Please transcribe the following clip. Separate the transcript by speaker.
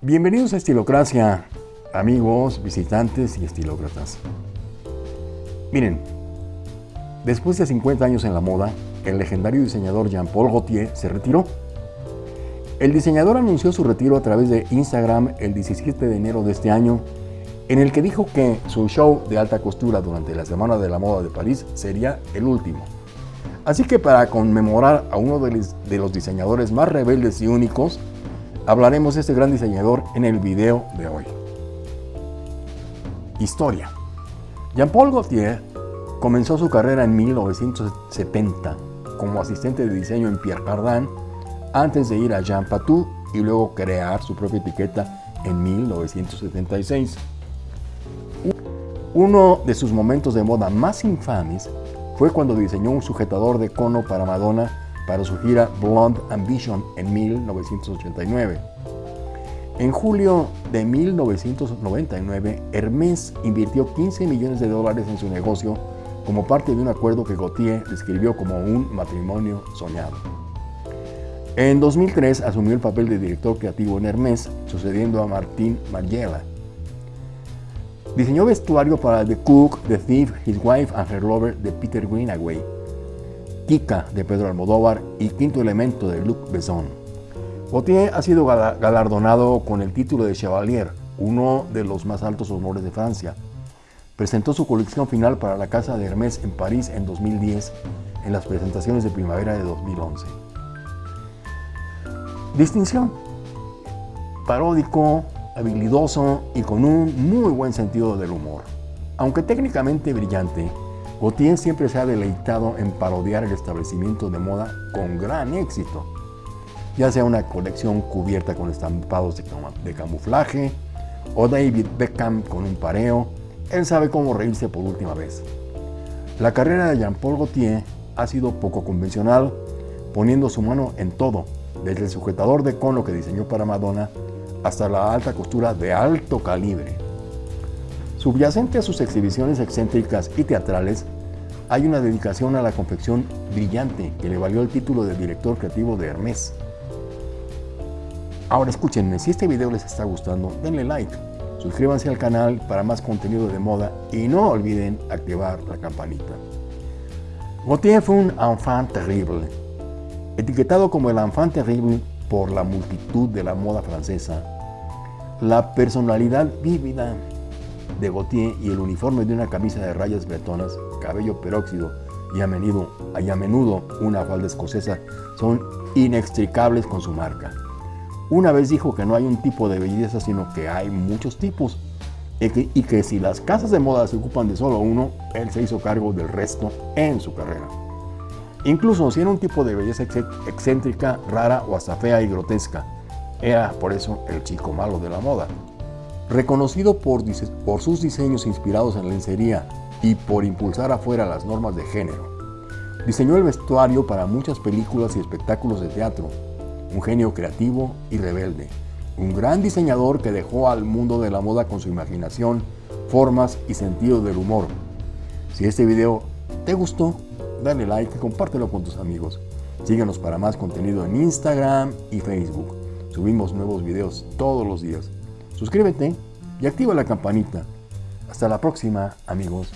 Speaker 1: Bienvenidos a Estilocracia, amigos, visitantes y estilócratas. Miren, después de 50 años en la moda, el legendario diseñador Jean-Paul Gaultier se retiró. El diseñador anunció su retiro a través de Instagram el 17 de enero de este año, en el que dijo que su show de alta costura durante la Semana de la Moda de París sería el último. Así que para conmemorar a uno de los diseñadores más rebeldes y únicos, hablaremos de este gran diseñador en el video de hoy. Historia. Jean-Paul Gaultier comenzó su carrera en 1970 como asistente de diseño en Pierre Cardin antes de ir a Jean Patou y luego crear su propia etiqueta en 1976. Uno de sus momentos de moda más infames fue cuando diseñó un sujetador de cono para Madonna para su gira Blonde Ambition en 1989. En julio de 1999, Hermès invirtió 15 millones de dólares en su negocio como parte de un acuerdo que Gaultier describió como un matrimonio soñado. En 2003 asumió el papel de director creativo en Hermès, sucediendo a Martín Margiela. Diseñó vestuario para The Cook, The Thief, His Wife and Her Lover de Peter Greenaway Kika de Pedro Almodóvar y Quinto Elemento de Luc Besson. Gaultier ha sido galardonado con el título de Chevalier, uno de los más altos honores de Francia. Presentó su colección final para la Casa de Hermès en París en 2010 en las presentaciones de primavera de 2011. Distinción. Paródico, habilidoso y con un muy buen sentido del humor. Aunque técnicamente brillante, Gautier siempre se ha deleitado en parodiar el establecimiento de moda con gran éxito, ya sea una colección cubierta con estampados de, camuflaje o David Beckham con un pareo, él sabe cómo reírse por última vez. La carrera de Jean-Paul Gaultier ha sido poco convencional, poniendo su mano en todo, desde el sujetador de cono que diseñó para Madonna hasta la alta costura de alto calibre. Subyacente a sus exhibiciones excéntricas y teatrales, hay una dedicación a la confección brillante que le valió el título de director creativo de Hermès. Ahora escúchenme, si este video les está gustando, denle like, suscríbanse al canal para más contenido de moda y no olviden activar la campanita. Gautier fue un enfant terrible, etiquetado como el enfant terrible por la multitud de la moda francesa. La personalidad vívida, de Gautier y el uniforme de una camisa de rayas bretonas, cabello peróxido y a menudo, y menudo una falda escocesa son inextricables con su marca. Una vez dijo que no hay un tipo de belleza, sino que hay muchos tipos, y que, y que si las casas de moda se ocupan de solo uno, él se hizo cargo del resto en su carrera. Incluso si era un tipo de belleza excéntrica, rara o hasta fea y grotesca, era por eso el chico malo de la moda. Reconocido por, sus diseños inspirados en lencería y por impulsar afuera las normas de género, diseñó el vestuario para muchas películas y espectáculos de teatro, un genio creativo y rebelde, un gran diseñador que dejó al mundo de la moda con su imaginación, formas y sentido del humor. Si este video te gustó, dale like y compártelo con tus amigos. Síguenos para más contenido en Instagram y Facebook. Subimos nuevos videos todos los días. Suscríbete y activa la campanita. Hasta la próxima, amigos.